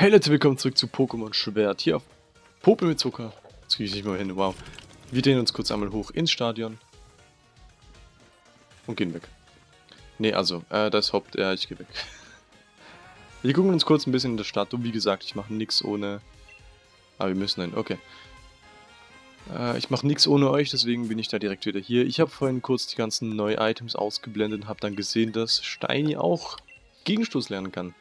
Hey Leute, willkommen zurück zu Pokémon Schwert. Hier auf Popel mit Zucker. Jetzt kriege ich nicht mal hin, wow. Wir drehen uns kurz einmal hoch ins Stadion. Und gehen weg. Ne, also, äh, das Haupt... Ja, ich gehe weg. Wir gucken uns kurz ein bisschen in der Stadt um. Wie gesagt, ich mache nichts ohne... Ah, wir müssen hin, okay. Äh, ich mache nichts ohne euch, deswegen bin ich da direkt wieder hier. Ich habe vorhin kurz die ganzen neuen Items ausgeblendet und habe dann gesehen, dass Steini auch Gegenstoß lernen kann.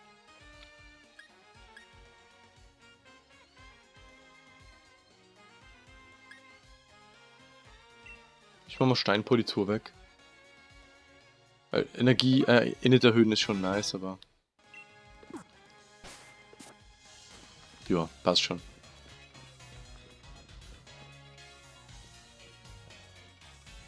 Ich mach mal Steinpolitur weg. Energie, äh, Init erhöhen ist schon nice, aber... Ja, passt schon.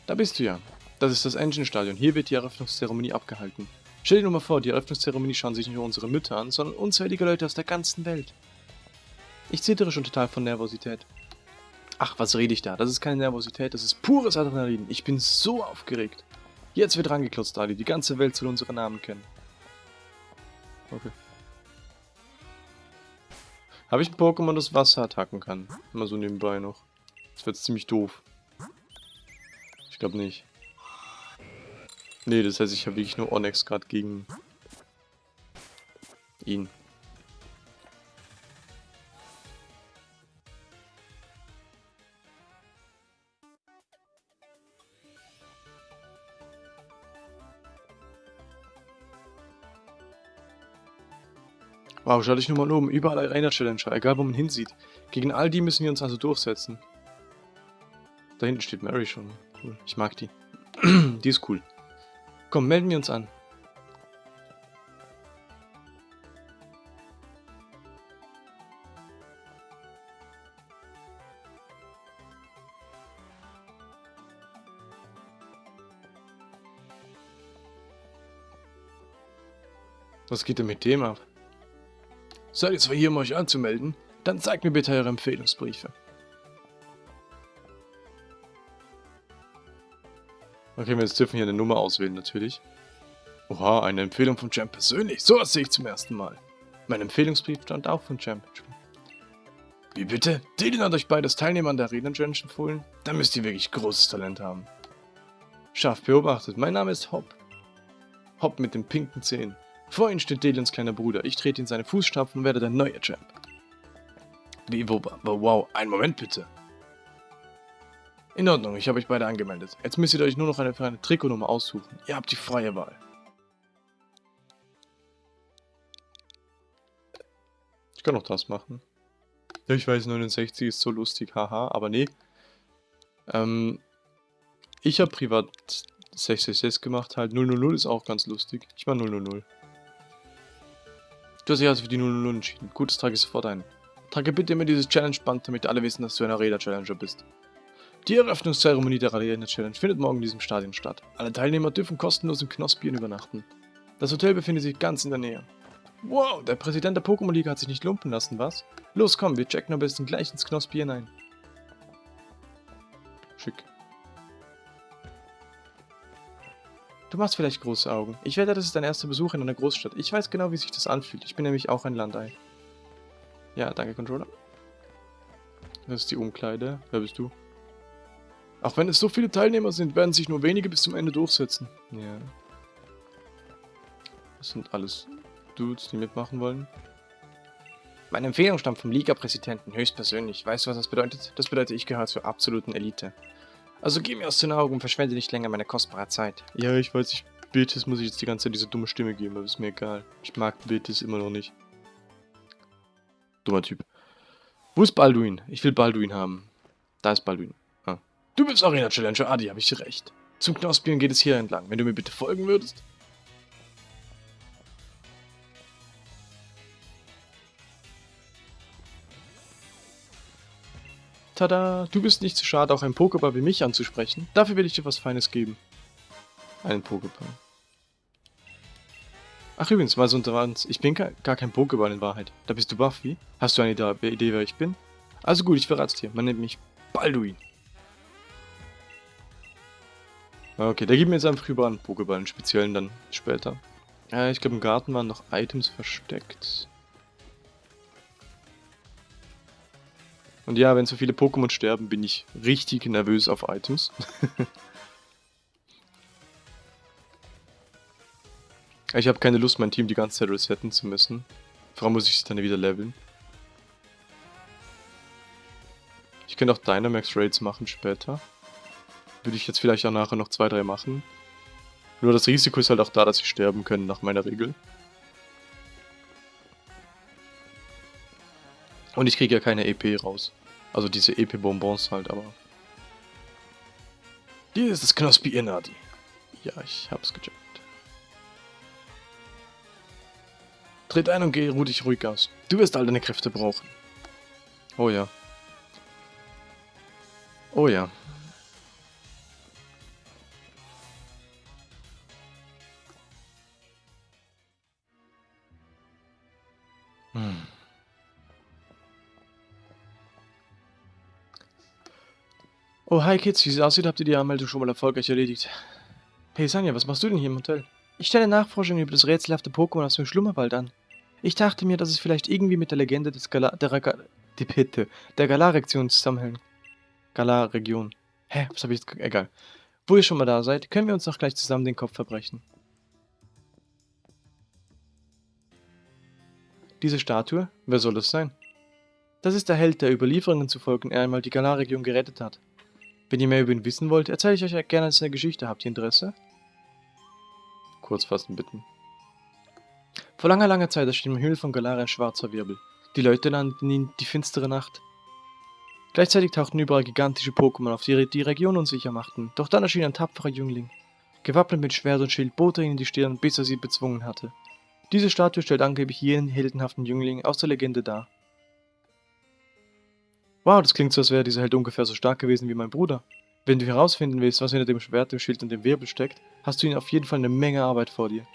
Da bist du ja. Das ist das Engine-Stadion. Hier wird die Eröffnungszeremonie abgehalten. Stell dir nur mal vor, die Eröffnungszeremonie schauen sich nicht nur unsere Mütter an, sondern unzählige Leute aus der ganzen Welt. Ich zittere schon total von Nervosität. Ach, was rede ich da? Das ist keine Nervosität, das ist pures Adrenalin. Ich bin so aufgeregt. Jetzt wird rangeklotzt, Ali. Die ganze Welt soll unsere Namen kennen. Okay. Habe ich ein Pokémon, das Wasser attacken kann? Immer so nebenbei noch. Das wird ziemlich doof. Ich glaube nicht. Nee, das heißt, ich habe wirklich nur Onyx gerade gegen ihn. Wow, schau dich nur mal um. Überall Arena-Challenger, egal wo man hinsieht. Gegen all die müssen wir uns also durchsetzen. Da hinten steht Mary schon. Cool. Ich mag die. die ist cool. Komm, melden wir uns an. Was geht denn mit dem ab? Seid ihr zwar hier, um euch anzumelden? Dann zeigt mir bitte eure Empfehlungsbriefe. Okay, wir dürfen hier eine Nummer auswählen, natürlich. Oha, eine Empfehlung von Champ persönlich. So was sehe ich zum ersten Mal. Mein Empfehlungsbrief stand auch von Champ. Wie bitte? Dylan hat euch beides Teilnehmer an der Arena Challenge empfohlen? Dann müsst ihr wirklich großes Talent haben. Scharf beobachtet, mein Name ist Hop. Hop mit den pinken Zähnen. Vor ihnen steht Delins kleiner Bruder. Ich trete in seine Fußstapfen und werde der neue Champ. Wie, wo, wo, wow, einen Moment bitte. In Ordnung, ich habe euch beide angemeldet. Jetzt müsst ihr euch nur noch eine, eine Trikotnummer aussuchen. Ihr habt die freie Wahl. Ich kann auch das machen. Ja, ich weiß, 69 ist so lustig, haha, aber nee. Ähm, ich habe privat 666 gemacht, halt 000 ist auch ganz lustig. Ich mach 000. Du hast dich also für die 000 entschieden. Gut, das trage ich sofort ein. Trage bitte immer dieses Challenge-Band, damit alle wissen, dass du ein Arena-Challenger bist. Die Eröffnungszeremonie der Arena-Challenge findet morgen in diesem Stadion statt. Alle Teilnehmer dürfen kostenlos im Knospien übernachten. Das Hotel befindet sich ganz in der Nähe. Wow, der Präsident der Pokémon-Liga hat sich nicht lumpen lassen, was? Los, komm, wir checken am besten gleich ins Knospien ein. Du machst vielleicht große Augen. Ich wette, das ist dein erster Besuch in einer Großstadt. Ich weiß genau, wie sich das anfühlt. Ich bin nämlich auch ein Landei. Ja, danke, Controller. Das ist die Umkleide. Wer bist du? Auch wenn es so viele Teilnehmer sind, werden sich nur wenige bis zum Ende durchsetzen. Ja. Das sind alles Dudes, die mitmachen wollen. Meine Empfehlung stammt vom Liga-Präsidenten höchstpersönlich. Weißt du, was das bedeutet? Das bedeutet, ich gehöre zur absoluten Elite. Also geh mir aus den Augen und verschwende nicht länger meine kostbare Zeit. Ja, ich weiß, ich Betis muss ich jetzt die ganze Zeit diese dumme Stimme geben, aber ist mir egal. Ich mag Betis immer noch nicht. Dummer Typ. Wo ist Balduin? Ich will Balduin haben. Da ist Balduin. Ah. Du bist Arena Challenger Adi, habe ich recht. Zum Knospieren geht es hier entlang. Wenn du mir bitte folgen würdest. Tada, du bist nicht zu schade, auch einen Pokéball wie mich anzusprechen. Dafür will ich dir was Feines geben. Einen Pokéball. Ach übrigens, mal so unter uns, ich bin gar kein Pokéball in Wahrheit. Da bist du Buffy. Hast du eine Idee, wer ich bin? Also gut, ich verrate es dir. Man nennt mich Balduin. Okay, der gibt mir jetzt einfach über einen Pokéball, einen speziellen dann später. Ja, ich glaube im Garten waren noch Items versteckt. Und ja, wenn so viele Pokémon sterben, bin ich richtig nervös auf Items. ich habe keine Lust, mein Team die ganze Zeit resetten zu müssen. Vor allem muss ich es dann wieder leveln. Ich könnte auch Dynamax Raids machen später. Würde ich jetzt vielleicht auch nachher noch zwei, drei machen. Nur das Risiko ist halt auch da, dass sie sterben können nach meiner Regel. Und ich kriege ja keine EP raus. Also diese EP-Bonbons halt, aber... Hier ist das Knospi Inadi. Ja, ich hab's gecheckt. Tritt ein und geh ruh dich ruhig aus. Du wirst all deine Kräfte brauchen. Oh ja. Oh ja. Hm. Oh, hi Kids, wie es aussieht, habt ihr die Anmeldung schon mal erfolgreich erledigt. Hey Sanja, was machst du denn hier im Hotel? Ich stelle Nachforschungen über das rätselhafte Pokémon aus dem Schlummerwald an. Ich dachte mir, dass es vielleicht irgendwie mit der Legende des Gala der, Raga die Bitte, der Galar-Region zusammenhängt. Galar-Region. Hä, was habe ich jetzt... Egal. Wo ihr schon mal da seid, können wir uns doch gleich zusammen den Kopf verbrechen. Diese Statue? Wer soll das sein? Das ist der Held, der Überlieferungen zufolge einmal die Galar-Region gerettet hat. Wenn ihr mehr über ihn wissen wollt, erzähle ich euch gerne seine Geschichte. Habt ihr Interesse? Kurz fassen, bitten. Vor langer, langer Zeit erschien im Himmel von Galar ein schwarzer Wirbel. Die Leute nannten ihn die finstere Nacht. Gleichzeitig tauchten überall gigantische Pokémon auf, die die Region unsicher machten. Doch dann erschien ein tapferer Jüngling. Gewappnet mit Schwert und Schild bot er ihnen die Stirn, bis er sie bezwungen hatte. Diese Statue stellt angeblich jenen heldenhaften Jüngling aus der Legende dar. Wow, das klingt so, als wäre dieser Held ungefähr so stark gewesen wie mein Bruder. Wenn du herausfinden willst, was hinter dem Schwert, dem Schild und dem Wirbel steckt, hast du ihn auf jeden Fall eine Menge Arbeit vor dir.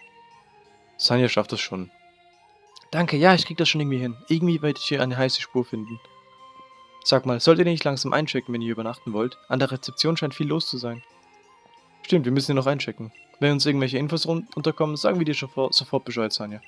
Sanja schafft das schon. Danke, ja, ich krieg das schon irgendwie hin. Irgendwie werde ich hier eine heiße Spur finden. Sag mal, sollt ihr nicht langsam einchecken, wenn ihr übernachten wollt? An der Rezeption scheint viel los zu sein. Stimmt, wir müssen hier noch einchecken. Wenn uns irgendwelche Infos unterkommen, sagen wir dir sofort Bescheid, Sanja.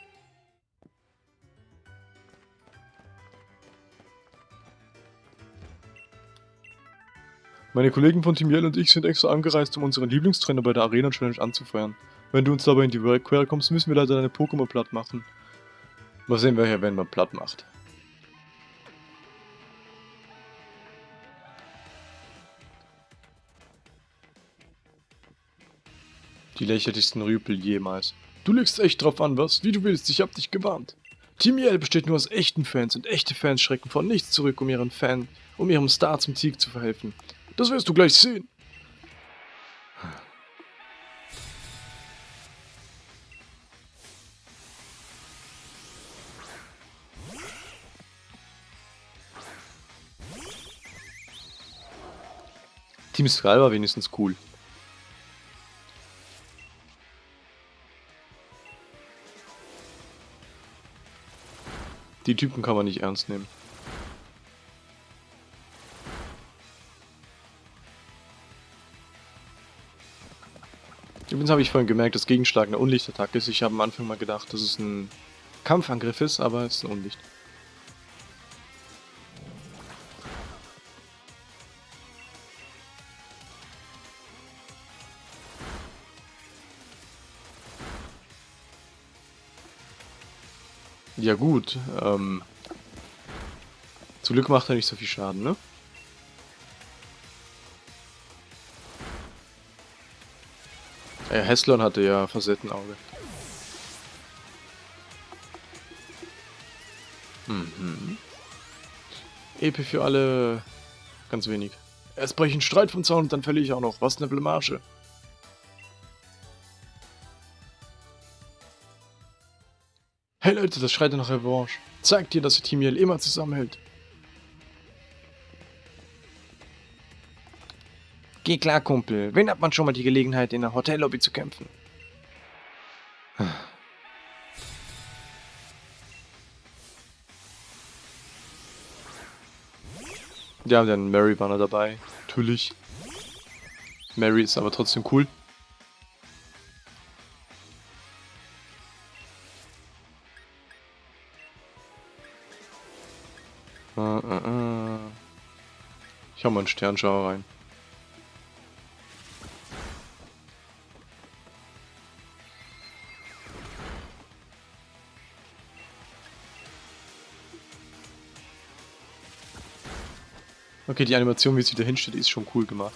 Meine Kollegen von Team Yell und ich sind extra angereist, um unseren Lieblingstrainer bei der Arena Challenge anzufeuern. Wenn du uns dabei in die Quere kommst, müssen wir leider deine Pokémon platt machen. Mal sehen, wer hier wenn man platt macht. Die lächerlichsten Rüpel jemals. Du legst echt drauf an, was? Wie du willst, ich hab dich gewarnt. Team Yell besteht nur aus echten Fans und echte Fans schrecken vor nichts zurück, um ihren Fan, um ihrem Star zum Sieg zu verhelfen. Das wirst du gleich sehen. Team Skull war wenigstens cool. Die Typen kann man nicht ernst nehmen. Übrigens habe ich vorhin gemerkt, dass Gegenschlag eine Unlichtattacke ist. Ich habe am Anfang mal gedacht, dass es ein Kampfangriff ist, aber es ist ein Unlicht. Ja gut, ähm... Zum Glück macht er nicht so viel Schaden, ne? Ja, Heslon hatte ja Facettenauge. Mhm. EP für alle... Ganz wenig. Erst breche ich einen Streit vom Zaun und dann verliere ich auch noch. Was eine Blamage. Hey Leute, das schreit nach Revanche. Zeigt dir, dass ihr Team Yell immer zusammenhält. Geh klar, Kumpel. Wen hat man schon mal die Gelegenheit, in der Hotellobby zu kämpfen? Ja, dann Mary noch dabei. Natürlich. Mary ist aber trotzdem cool. Uh, uh, uh. Ich hau mal einen Sternschauer rein. Okay, die Animation, wie es wieder hinsteht, ist schon cool gemacht.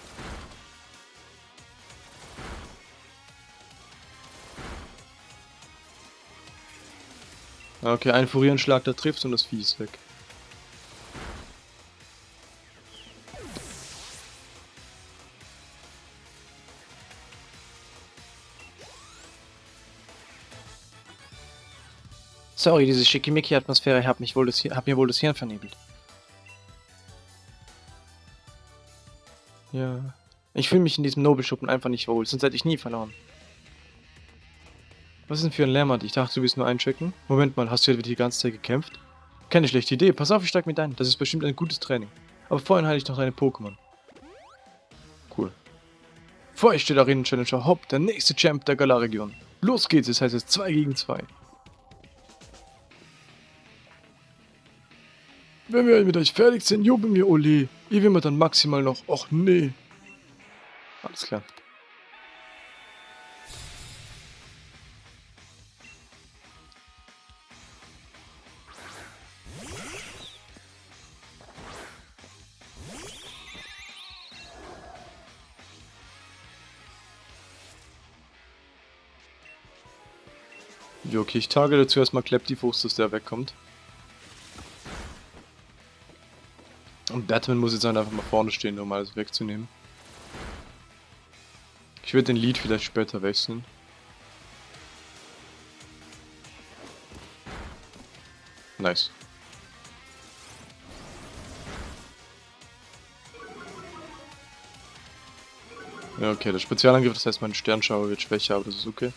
Okay, ein Furierenschlag, der trifft und das Vieh ist weg. Sorry, diese Schickimicki-Atmosphäre hat, hat mir wohl das Hirn vernebelt. Ja. Ich fühle mich in diesem Nobelschuppen einfach nicht wohl, sonst hätte ich nie verloren. Was ist denn für ein Lärmert? Ich dachte, du willst nur einchecken. Moment mal, hast du etwa die ganze Zeit gekämpft? Keine schlechte Idee. Pass auf, ich steig mit ein. Das ist bestimmt ein gutes Training. Aber vorhin heile ich noch deine Pokémon. Cool. Vor euch steht Arena Challenger Hopp, der nächste Champ der Galar-Region. Los geht's, es heißt jetzt 2 gegen 2. Wenn wir mit euch fertig sind, jubeln wir Ole. Ihr will dann maximal noch. Och nee. Alles klar. Jo, okay, ich targete zuerst mal Kleptifus, dass der wegkommt. Und Batman muss jetzt einfach mal vorne stehen, um alles wegzunehmen. Ich würde den Lead vielleicht später wechseln. Nice. Ja, okay, der Spezialangriff, das heißt mein Sternschauer wird schwächer, aber das ist okay.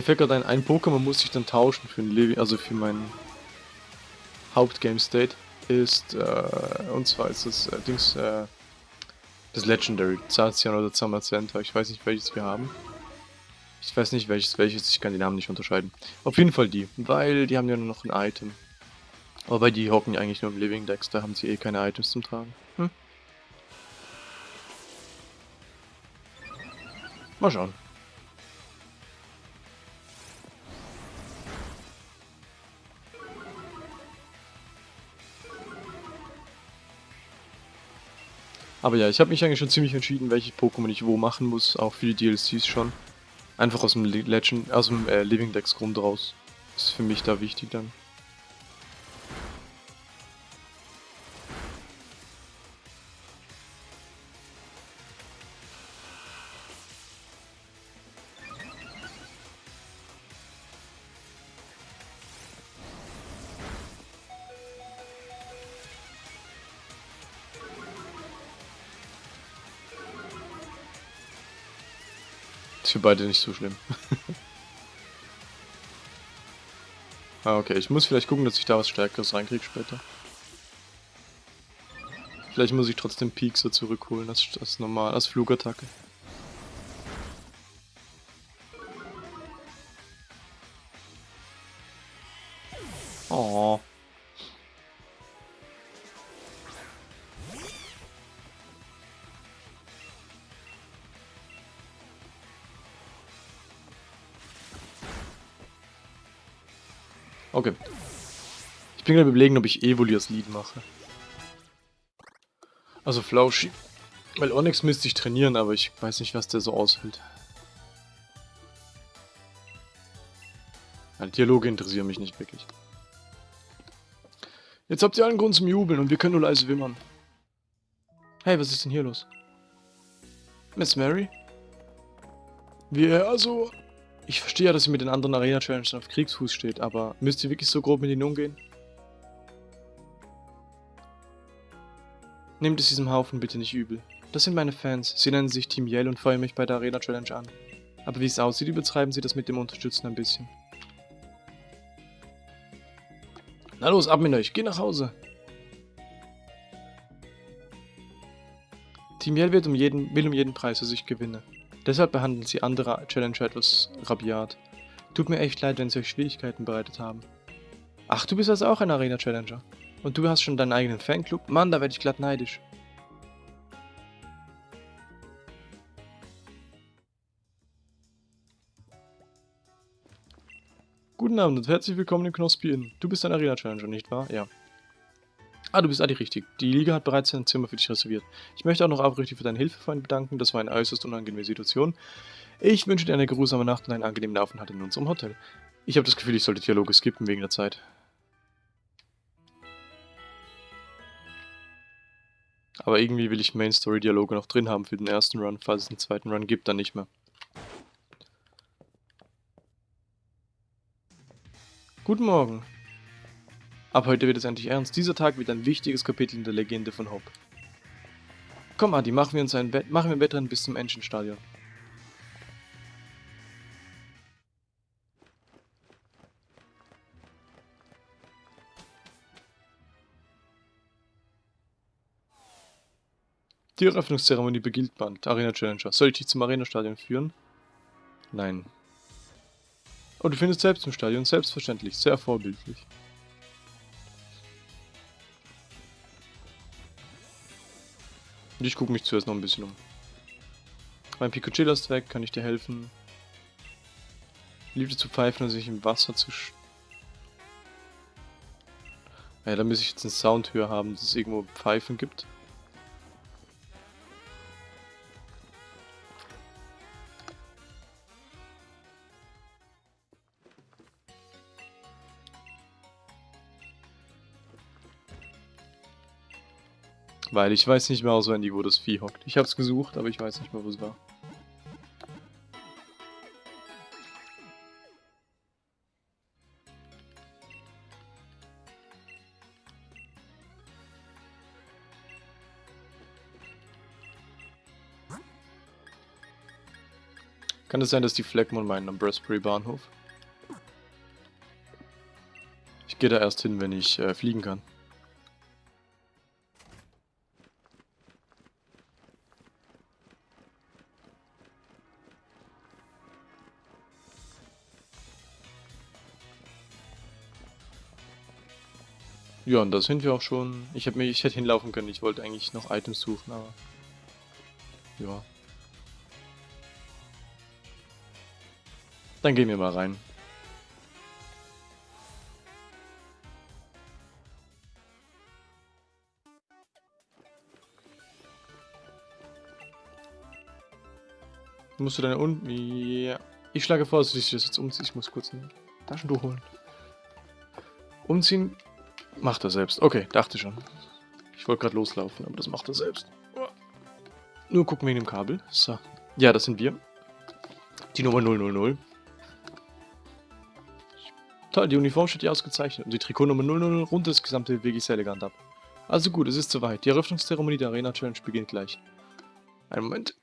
Mir fällt gerade ein, ein Pokémon muss ich dann tauschen für ein Levi, also für meinen Hauptgame State ist, äh, und zwar ist das äh, Dings, äh, das Legendary, Zacian oder Zamazenta, ich weiß nicht welches wir haben. Ich weiß nicht welches welches, ich kann die Namen nicht unterscheiden. Auf jeden Fall die, weil die haben ja nur noch ein Item. Aber die hocken ja eigentlich nur im Living Decks, da haben sie eh keine Items zum Tragen. Hm? Mal schauen. Aber ja, ich habe mich eigentlich schon ziemlich entschieden, welche Pokémon ich wo machen muss, auch für die DLCs schon. Einfach aus dem Legend, aus dem äh, Living Decks Grund raus. Ist für mich da wichtig dann. Ist für beide nicht so schlimm. ah, okay. Ich muss vielleicht gucken, dass ich da was Stärkeres reinkriege später. Vielleicht muss ich trotzdem Piekser zurückholen, das, das normal, als Flugattacke. Bin gerade überlegen, ob ich Evoliers Lied mache. Also Flauschi. Weil Onyx müsste ich trainieren, aber ich weiß nicht, was der so aushält. Ja, Dialoge interessieren mich nicht wirklich. Jetzt habt ihr allen Grund zum Jubeln und wir können nur leise wimmern. Hey, was ist denn hier los? Miss Mary? Wir, also, ich verstehe ja, dass sie mit den anderen Arena-Challengern auf Kriegsfuß steht, aber müsst ihr wirklich so grob mit ihnen umgehen? Nehmt es diesem Haufen bitte nicht übel. Das sind meine Fans, sie nennen sich Team Yell und feuern mich bei der Arena Challenge an. Aber wie es aussieht, übertreiben sie das mit dem Unterstützen ein bisschen. Na los, ab mit euch, geh nach Hause! Team Yell wird um jeden, will um jeden Preis, dass ich gewinne. Deshalb behandeln sie andere Challenger etwas rabiat. Tut mir echt leid, wenn sie euch Schwierigkeiten bereitet haben. Ach, du bist also auch ein Arena-Challenger. Und du hast schon deinen eigenen Fanclub? Mann, da werde ich glatt neidisch. Guten Abend und herzlich willkommen in Knospi Inn. Du bist ein Arena-Challenger, nicht wahr? Ja. Ah, du bist Adi richtig. Die Liga hat bereits ein Zimmer für dich reserviert. Ich möchte auch noch aufrichtig für deine Hilfe vorhin bedanken. Das war eine äußerst unangenehme Situation. Ich wünsche dir eine geruhsame Nacht und einen angenehmen Aufenthalt in unserem Hotel. Ich habe das Gefühl, ich sollte Dialoge skippen wegen der Zeit. Aber irgendwie will ich Main Story Dialoge noch drin haben für den ersten Run. Falls es einen zweiten Run gibt, dann nicht mehr. Guten Morgen. Ab heute wird es endlich ernst. Dieser Tag wird ein wichtiges Kapitel in der Legende von Hope. Komm, Adi, machen wir uns ein Wett machen wir Wettrennen bis zum Engine-Stadion. Die Eröffnungszeremonie beginnt bald. Arena Challenger. Soll ich dich zum Arena-Stadion führen? Nein. Oh, du findest selbst im Stadion. Selbstverständlich. Sehr vorbildlich. Und ich gucke mich zuerst noch ein bisschen um. Mein Picocilla ist weg, kann ich dir helfen? Liebte zu pfeifen und sich im Wasser zu sch... Ja, da muss ich jetzt einen Sound höher haben, dass es irgendwo Pfeifen gibt. Weil ich weiß nicht mehr auswendig, wo das Vieh hockt. Ich habe es gesucht, aber ich weiß nicht mehr, wo es war. Kann es sein, dass die Fleckmon meinen am Brasbury Bahnhof? Ich gehe da erst hin, wenn ich äh, fliegen kann. Ja, und da sind wir auch schon. Ich, hab mir, ich hätte hinlaufen können, ich wollte eigentlich noch Items suchen, aber... Ja. Dann gehen wir mal rein. Musst du deine unten... Ja. Ich schlage vor, dass ich das jetzt umziehe. Ich muss kurz ein Taschentuch holen. Umziehen Macht er selbst. Okay, dachte schon. Ich wollte gerade loslaufen, aber das macht er selbst. Nur gucken wegen dem Kabel. So. Ja, das sind wir. Die Nummer 000. Toll, die Uniform steht hier ausgezeichnet und die Trikotnummer 000 rundet das gesamte wirklich sehr elegant ab. Also gut, es ist soweit. Die Eröffnungszeremonie der Arena Challenge beginnt gleich. Einen Moment.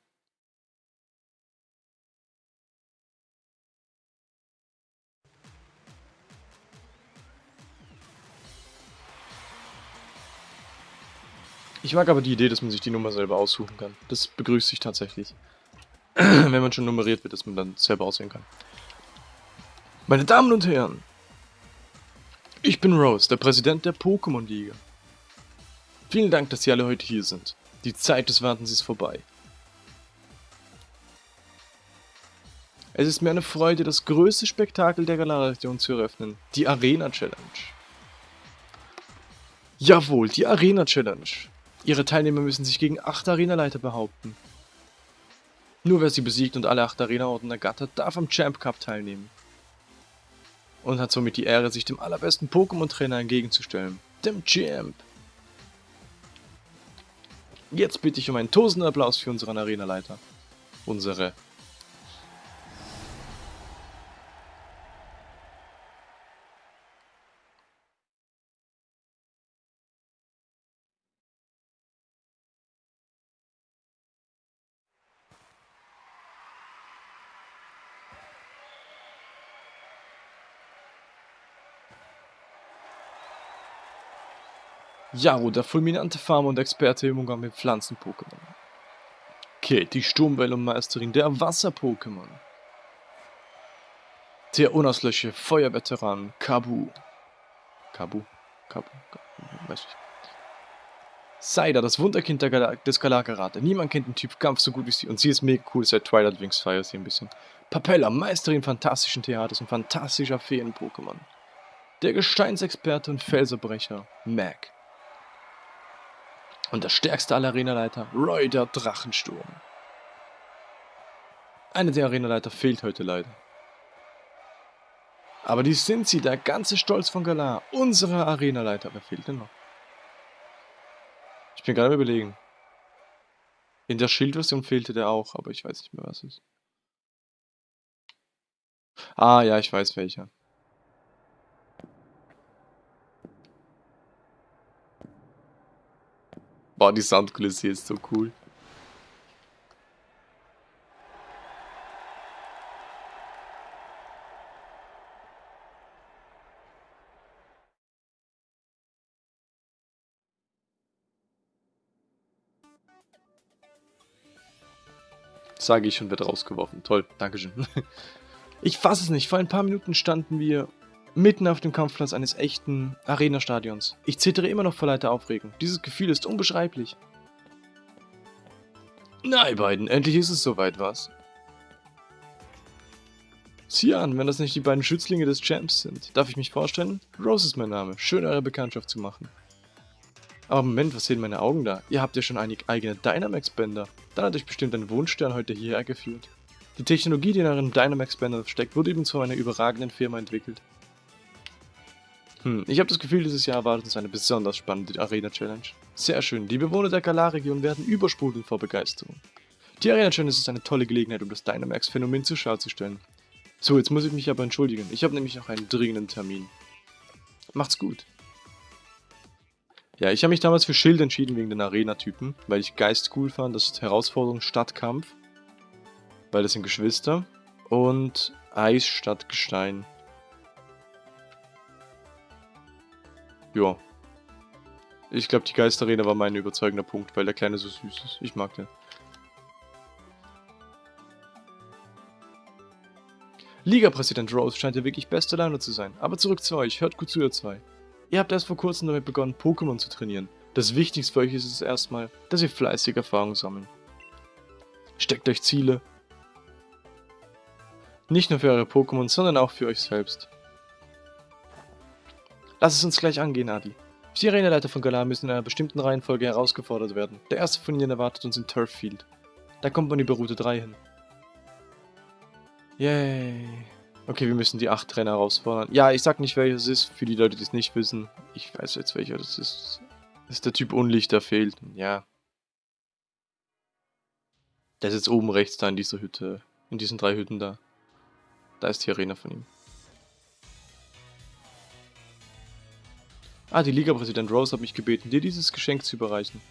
Ich mag aber die Idee, dass man sich die Nummer selber aussuchen kann. Das begrüßt sich tatsächlich. Wenn man schon nummeriert wird, dass man dann selber aussehen kann. Meine Damen und Herren, ich bin Rose, der Präsident der Pokémon-Liga. Vielen Dank, dass Sie alle heute hier sind. Die Zeit des Wartens ist vorbei. Es ist mir eine Freude, das größte Spektakel der Galar-Region zu eröffnen, die Arena Challenge. Jawohl, die Arena Challenge. Ihre Teilnehmer müssen sich gegen acht Arenaleiter behaupten. Nur wer sie besiegt und alle acht Arena-Orden ergattert, darf am Champ Cup teilnehmen. Und hat somit die Ehre, sich dem allerbesten Pokémon-Trainer entgegenzustellen, dem Champ. Jetzt bitte ich um einen tosenden Applaus für unseren Arenaleiter. Unsere Jaro, der fulminante Farmer und Experte im Umgang mit Pflanzen-Pokémon. Okay, die Sturmwellenmeisterin der Wasser-Pokémon. Der unauslöschliche Feuerveteran Kabu. Kabu? Kabu? Kabu? Weiß ich. Saida, das Wunderkind des Galakarate. Niemand kennt den Typ Kampf so gut wie sie und sie ist mega cool seit Twilight Wings feiert sie ein bisschen. Papella, Meisterin fantastischen Theaters und fantastischer Feen-Pokémon. Der Gesteinsexperte und Felserbrecher, Mac. Und der stärkste aller Arenaleiter, Roy der Drachensturm. Einer der Arenaleiter fehlt heute leider. Aber die sind sie, der ganze Stolz von Galar, unsere Arenaleiter. Wer fehlt denn noch? Ich bin gerade überlegen. In der Schildversion fehlte der auch, aber ich weiß nicht mehr, was es ist. Ah, ja, ich weiß welcher. Boah, die Soundkulisse ist so cool. Sage ich und wird rausgeworfen. Toll, Dankeschön. Ich fasse es nicht. Vor ein paar Minuten standen wir mitten auf dem Kampfplatz eines echten Arena-Stadions. Ich zittere immer noch vor lauter Aufregung. Dieses Gefühl ist unbeschreiblich. Na, ihr beiden, endlich ist es soweit, was? Sieh an, wenn das nicht die beiden Schützlinge des Champs sind. Darf ich mich vorstellen? Rose ist mein Name. Schön, eure Bekanntschaft zu machen. Aber Moment, was sehen meine Augen da? Ihr habt ja schon einige eigene Dynamax-Bänder. Dann hat euch bestimmt ein Wunschstern heute hierher geführt. Die Technologie, die in euren Dynamax-Bändern steckt, wurde übrigens von einer überragenden Firma entwickelt. Hm, ich habe das Gefühl, dieses Jahr erwartet uns eine besonders spannende Arena-Challenge. Sehr schön, die Bewohner der Galar-Region werden übersprudeln vor Begeisterung. Die Arena-Challenge ist eine tolle Gelegenheit, um das Dynamax-Phänomen zur Schau zu stellen. So, jetzt muss ich mich aber entschuldigen. Ich habe nämlich noch einen dringenden Termin. Macht's gut. Ja, ich habe mich damals für Schild entschieden wegen den Arena-Typen, weil ich Geist cool fand, das ist Herausforderung statt Kampf. Weil das sind Geschwister. Und Eis statt Gestein. Ja. Ich glaube, die Geisterarena war mein überzeugender Punkt, weil der Kleine so süß ist. Ich mag den. Liga-Präsident Rose scheint ja wirklich beste Laune zu sein. Aber zurück zu euch, hört gut zu, ihr zwei. Ihr habt erst vor kurzem damit begonnen, Pokémon zu trainieren. Das Wichtigste für euch ist es erstmal, dass ihr fleißig Erfahrung sammeln. Steckt euch Ziele. Nicht nur für eure Pokémon, sondern auch für euch selbst. Lass es uns gleich angehen, Adi. Die Arenaleiter von Galar müssen in einer bestimmten Reihenfolge herausgefordert werden. Der erste von ihnen erwartet uns in Turffield. Da kommt man über Route 3 hin. Yay. Okay, wir müssen die 8 Trainer herausfordern. Ja, ich sag nicht, welches es ist, für die Leute, die es nicht wissen. Ich weiß jetzt, welcher das ist. Das ist der Typ Unlicht, der fehlt. Ja. Der ist jetzt oben rechts da in dieser Hütte. In diesen drei Hütten da. Da ist die Arena von ihm. Ah, die Liga-Präsident Rose hat mich gebeten, dir dieses Geschenk zu überreichen.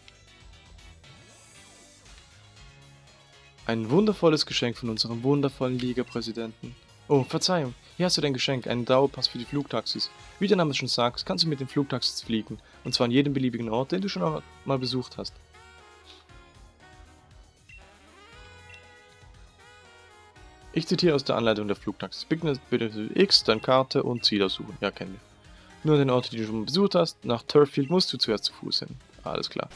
Ein wundervolles Geschenk von unserem wundervollen Liga-Präsidenten. Oh, Verzeihung. Hier hast du dein Geschenk, einen Dauerpass für die Flugtaxis. Wie der Name schon sagt, kannst du mit den Flugtaxis fliegen. Und zwar an jedem beliebigen Ort, den du schon mal besucht hast. Ich zitiere aus der Anleitung der Flugtaxis. Bitte X, dann Karte und Ziel aussuchen. Ja, kennen wir. Nur den Orten, die du schon besucht hast. Nach Turffield musst du zuerst zu Fuß hin. Alles klar.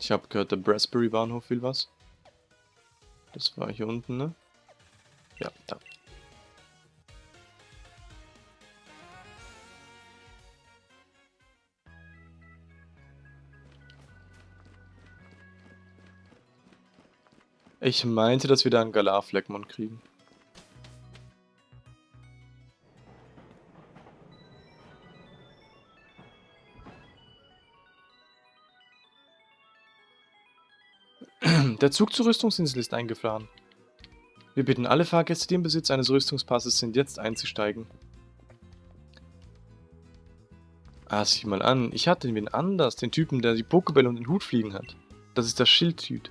Ich habe gehört, der Brasbury Bahnhof will was. Das war hier unten, ne? Ja, da. Ich meinte, dass wir da einen Galar-Fleckmon kriegen. Der Zug zur Rüstungsinsel ist eingefahren. Wir bitten alle Fahrgäste, die im Besitz eines Rüstungspasses sind, jetzt einzusteigen. Ah, sieh mal an. Ich hatte wen anders, den Typen, der die Pokebälle und den Hut fliegen hat. Das ist der Schildtyp.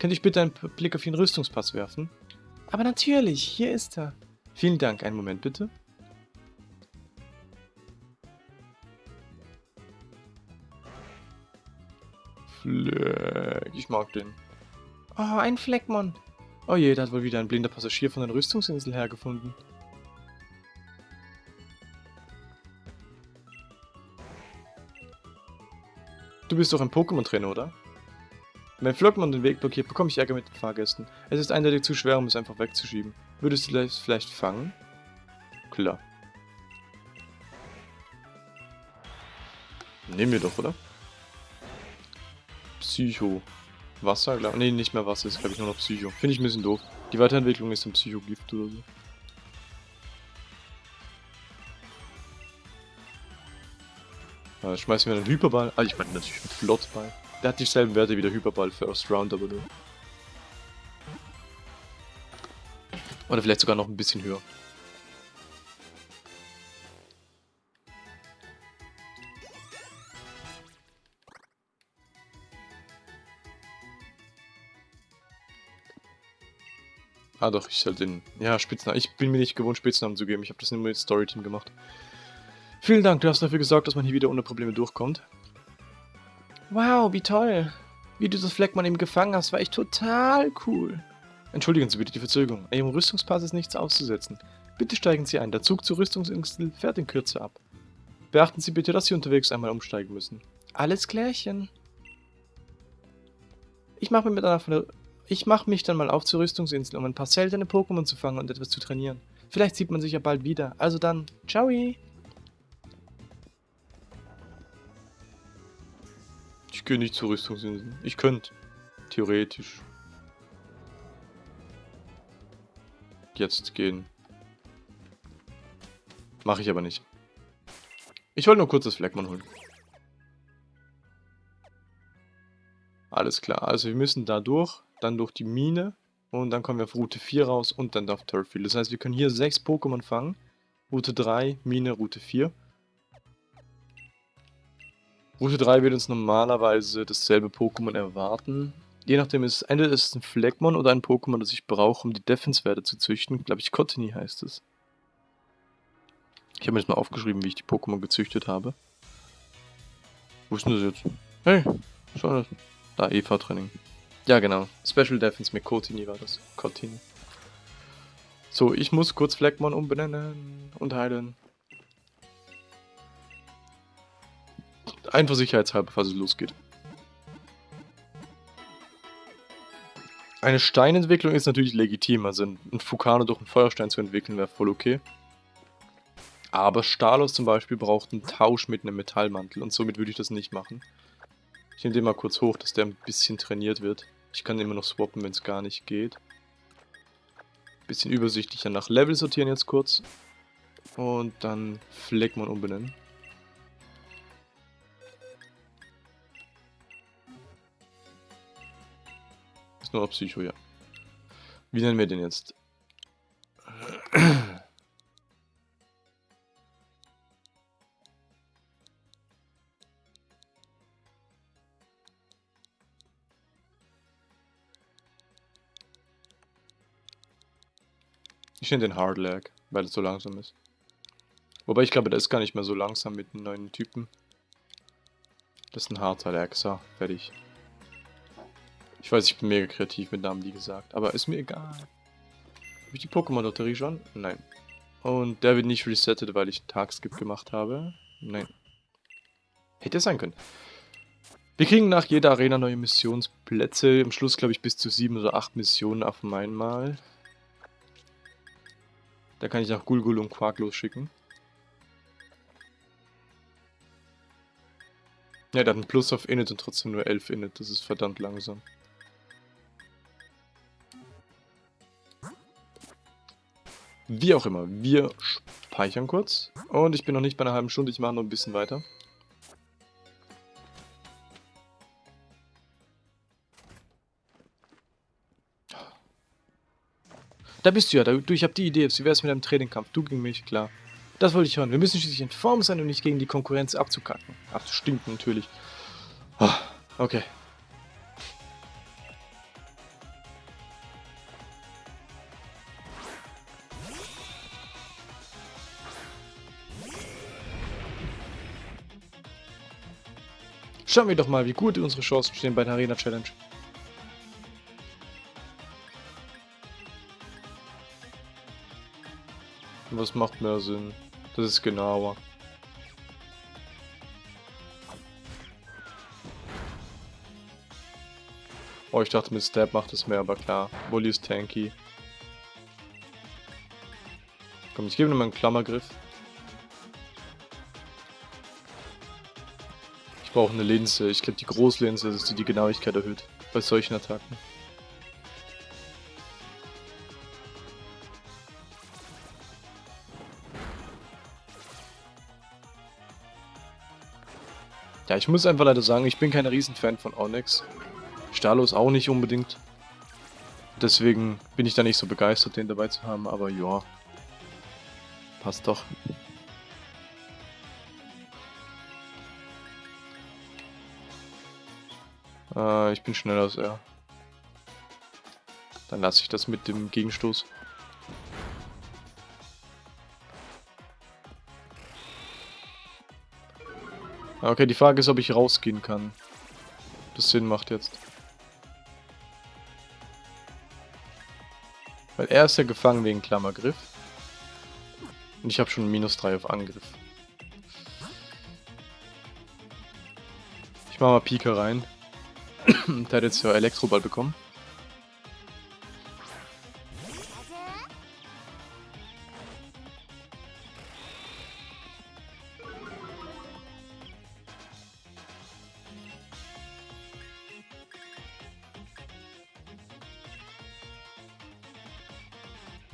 Könnte ich bitte einen Blick auf Ihren Rüstungspass werfen? Aber natürlich, hier ist er. Vielen Dank, einen Moment bitte. Fleck. Ich mag den. Oh, ein Fleckmon. Oh je, da hat wohl wieder ein blinder Passagier von der Rüstungsinsel hergefunden. Du bist doch ein Pokémon-Trainer, oder? Wenn Flockmon den Weg blockiert, bekomme ich Ärger mit den Fahrgästen. Es ist eindeutig zu schwer, um es einfach wegzuschieben. Würdest du es vielleicht fangen? Klar. Nehmen wir doch, oder? Psycho. Wasser, glaube Nee, nicht mehr Wasser, ist glaube ich nur noch Psycho. Finde ich ein bisschen doof. Die Weiterentwicklung ist ein Psychogift oder so. Ja, schmeißen wir einen Hyperball. Ah, ich meine natürlich einen Flottball. Der hat dieselben Werte wie der Hyperball First Round, aber nur. Oder vielleicht sogar noch ein bisschen höher. Ah doch, ich soll den... Ja, Spitznamen. Ich bin mir nicht gewohnt, Spitznamen zu geben. Ich habe das nur mit Storyteam gemacht. Vielen Dank, du hast dafür gesorgt, dass man hier wieder ohne Probleme durchkommt. Wow, wie toll. Wie du das Fleckmann eben gefangen hast, war echt total cool. Entschuldigen Sie bitte die Verzögerung. Ihrem Rüstungspass ist nichts auszusetzen. Bitte steigen Sie ein. Der Zug zur Rüstungsinsel fährt in Kürze ab. Beachten Sie bitte, dass Sie unterwegs einmal umsteigen müssen. Alles klärchen. Ich mache mir mit einer von der ich mache mich dann mal auf zur Rüstungsinsel, um ein paar seltene Pokémon zu fangen und etwas zu trainieren. Vielleicht sieht man sich ja bald wieder. Also dann, ciao! Ich gehe nicht zur Rüstungsinsel. Ich könnte. Theoretisch. Jetzt gehen. Mache ich aber nicht. Ich wollte nur kurz das Fleckmann holen. Alles klar, also wir müssen da durch dann durch die Mine und dann kommen wir auf Route 4 raus und dann auf Turffield. Das heißt, wir können hier sechs Pokémon fangen. Route 3, Mine, Route 4. Route 3 wird uns normalerweise dasselbe Pokémon erwarten. Je nachdem ist es, entweder ist ein Fleckmon oder ein Pokémon, das ich brauche, um die Defense-Werte zu züchten. Glaube ich, Cottony heißt es. Ich habe mir jetzt mal aufgeschrieben, wie ich die Pokémon gezüchtet habe. Wo ist denn das jetzt? Hey, schau das. Da, EV-Training. Ja, genau. Special Defense mit Kotini war das. Kotini. So, ich muss kurz Fleckmon umbenennen und heilen. Einfach sicherheitshalber, falls es losgeht. Eine Steinentwicklung ist natürlich legitim, also ein Fukano durch einen Feuerstein zu entwickeln wäre voll okay. Aber Stalos zum Beispiel braucht einen Tausch mit einem Metallmantel und somit würde ich das nicht machen. Ich nehme den mal kurz hoch, dass der ein bisschen trainiert wird. Ich kann immer noch swappen, wenn es gar nicht geht. Bisschen übersichtlicher nach Level sortieren jetzt kurz. Und dann Fleckmon umbenennen. Ist nur Psycho, ja. Wie nennen wir den jetzt? Nenne den Hardlag, weil es so langsam ist. Wobei ich glaube, der ist gar nicht mehr so langsam mit den neuen Typen. Das ist ein Hardlag, so, fertig. Ich weiß, ich bin mega kreativ mit Namen, wie gesagt, aber ist mir egal. Habe ich die Pokémon-Lotterie schon? Nein. Und der wird nicht resettet, weil ich Tagskip gemacht habe? Nein. Hätte sein können. Wir kriegen nach jeder Arena neue Missionsplätze. Im Schluss, glaube ich, bis zu sieben oder acht Missionen auf einmal. Da kann ich auch Gulgul und Quark losschicken. Ja, der hat einen Plus auf Init und trotzdem nur 11 Init. Das ist verdammt langsam. Wie auch immer, wir speichern kurz. Und ich bin noch nicht bei einer halben Stunde, ich mache noch ein bisschen weiter. Da bist du ja, du, ich habe die Idee, wie wäre es mit einem Trainingkampf? Du gegen mich, klar. Das wollte ich hören. Wir müssen schließlich in Form sein, um nicht gegen die Konkurrenz abzukacken. Stimmt natürlich. Oh, okay. Schauen wir doch mal, wie gut unsere Chancen stehen bei der Arena Challenge. Was macht mehr Sinn? Das ist genauer. Oh, ich dachte mit Stab macht es mehr, aber klar. Bully ist tanky. Komm, ich gebe ihm einen Klammergriff. Ich brauche eine Linse. Ich glaube, die Großlinse ist die die Genauigkeit erhöht. Bei solchen Attacken. Ja, ich muss einfach leider sagen, ich bin kein Riesenfan von Onyx. Stalos auch nicht unbedingt. Deswegen bin ich da nicht so begeistert, den dabei zu haben, aber ja. Passt doch. Äh, ich bin schneller als er. Dann lasse ich das mit dem Gegenstoß. Okay, die Frage ist, ob ich rausgehen kann. Das Sinn macht jetzt. Weil er ist ja gefangen wegen Klammergriff. Und ich habe schon minus 3 auf Angriff. Ich mache mal Pika rein. Der hat jetzt ja Elektroball bekommen.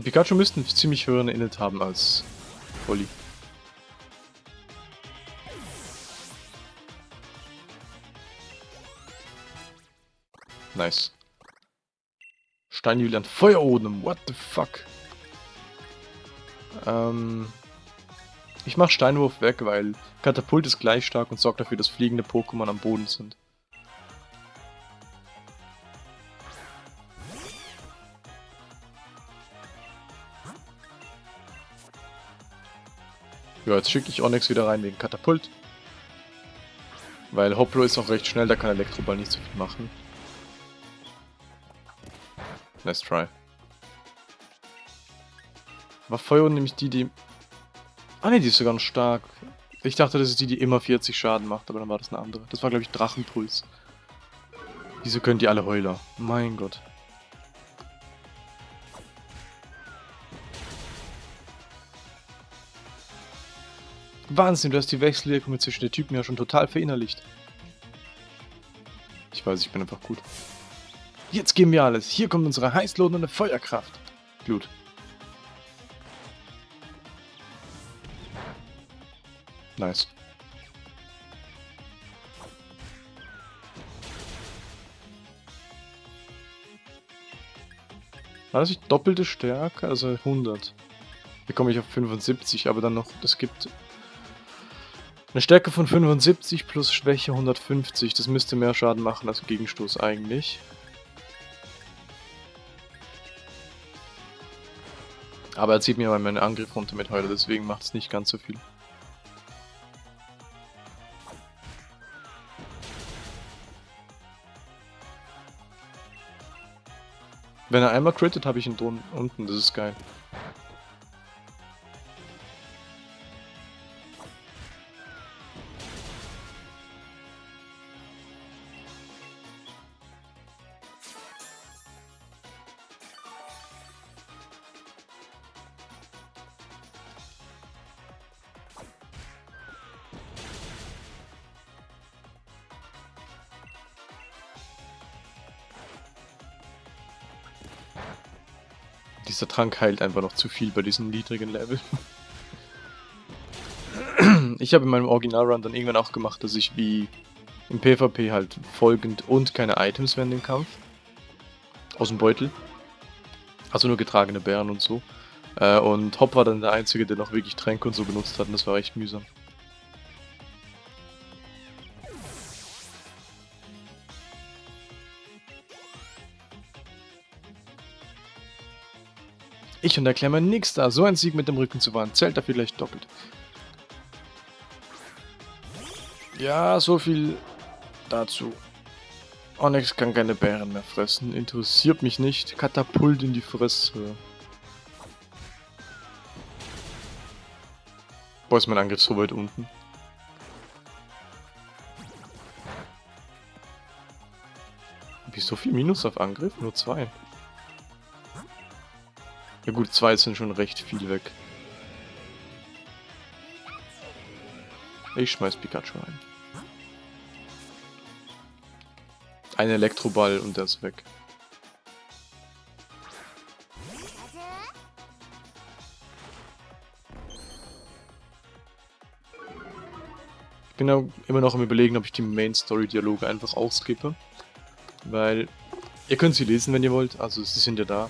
Pikachu müsste einen ziemlich höheren Init haben als Oli. Nice. Steinjulian Feuerodem, what the fuck? Ähm, ich mach Steinwurf weg, weil Katapult ist gleich stark und sorgt dafür, dass fliegende Pokémon am Boden sind. Ja, jetzt schicke ich Onyx wieder rein wegen Katapult. Weil Hoplo ist auch recht schnell, da kann Elektroball nicht so viel machen. Nice try. War Feuer nämlich die, die... Ah ne, die ist sogar noch stark. Ich dachte, das ist die, die immer 40 Schaden macht, aber dann war das eine andere. Das war, glaube ich, Drachenpuls. Wieso können die alle Heuler? Mein Gott. Wahnsinn, du hast die Wechselwirkung zwischen den Typen ja schon total verinnerlicht. Ich weiß, ich bin einfach gut. Jetzt geben wir alles. Hier kommt unsere heißlohnende Feuerkraft. Glut. Nice. War das nicht doppelte Stärke? Also 100. Hier komme ich auf 75, aber dann noch, das gibt eine Stärke von 75 plus Schwäche 150. Das müsste mehr Schaden machen als Gegenstoß eigentlich. Aber er zieht mir mal meinen Angriff runter mit heute, deswegen macht es nicht ganz so viel. Wenn er einmal crittet, habe ich ihn unten, das ist geil. Dieser Trank heilt einfach noch zu viel bei diesem niedrigen Level. Ich habe in meinem Original-Run dann irgendwann auch gemacht, dass ich wie im PvP halt folgend und keine Items während dem Kampf. Aus dem Beutel. Also nur getragene Bären und so. Äh, und Hop war dann der Einzige, der noch wirklich Tränke und so benutzt hat und das war echt mühsam. Ich und der Klemmer nix da. So ein Sieg mit dem Rücken zu wahren, zählt dafür gleich doppelt. Ja, so viel dazu. Onyx kann keine Bären mehr fressen. Interessiert mich nicht. Katapult in die Fresse. Boah, ist mein Angriff so weit unten. Wie so viel Minus auf Angriff? Nur zwei. Ja gut, zwei sind schon recht viel weg. Ich schmeiß Pikachu ein. Ein Elektroball und der ist weg. Ich bin ja immer noch am überlegen, ob ich die Main Story Dialoge einfach auskippe. Weil ihr könnt sie lesen, wenn ihr wollt. Also sie sind ja da.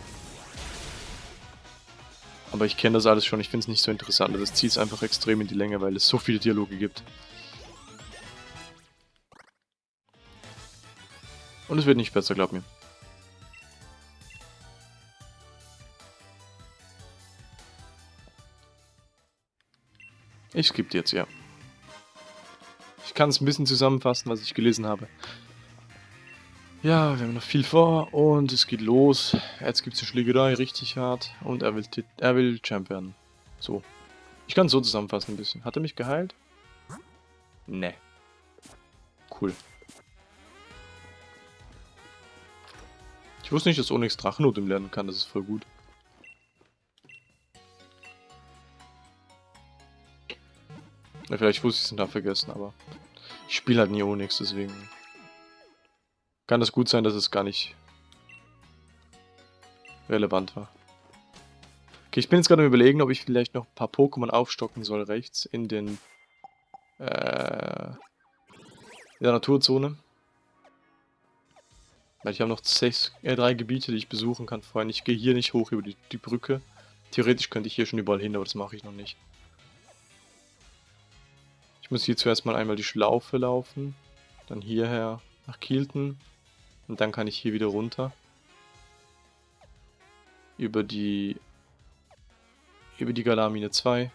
Aber ich kenne das alles schon. Ich finde es nicht so interessant. Das zieht es einfach extrem in die Länge, weil es so viele Dialoge gibt. Und es wird nicht besser, glaub mir. Ich skippe jetzt, ja. Ich kann es ein bisschen zusammenfassen, was ich gelesen habe. Ja, wir haben noch viel vor und es geht los. Jetzt gibt es eine Schlägerei, richtig hart. Und er will, er will Champ werden. So. Ich kann es so zusammenfassen ein bisschen. Hat er mich geheilt? Ne. Cool. Ich wusste nicht, dass Onyx Drachennotum lernen kann. Das ist voll gut. Ja, vielleicht wusste ich es da vergessen, aber ich spiele halt nie Onyx, deswegen kann es gut sein, dass es gar nicht relevant war. Okay, ich bin jetzt gerade am überlegen, ob ich vielleicht noch ein paar Pokémon aufstocken soll rechts in den äh, in der Naturzone. Weil ich habe noch sechs, äh, drei Gebiete, die ich besuchen kann vorhin. Ich gehe hier nicht hoch über die, die Brücke. Theoretisch könnte ich hier schon überall hin, aber das mache ich noch nicht. Ich muss hier zuerst mal einmal die Schlaufe laufen. Dann hierher nach Kielten. Und dann kann ich hier wieder runter. Über die... Über die Galamine 2.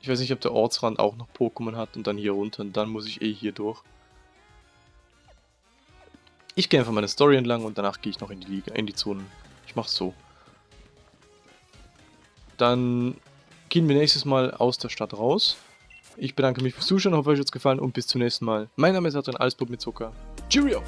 Ich weiß nicht, ob der Ortsrand auch noch Pokémon hat und dann hier runter. Und dann muss ich eh hier durch. Ich gehe einfach meine Story entlang und danach gehe ich noch in die Liga, in die Zonen. Ich mach's so. Dann gehen wir nächstes Mal aus der Stadt raus. Ich bedanke mich fürs Zuschauen, hoffe euch hat es gefallen und bis zum nächsten Mal. Mein Name ist Adrian Alsburg mit Zucker. Cheerio!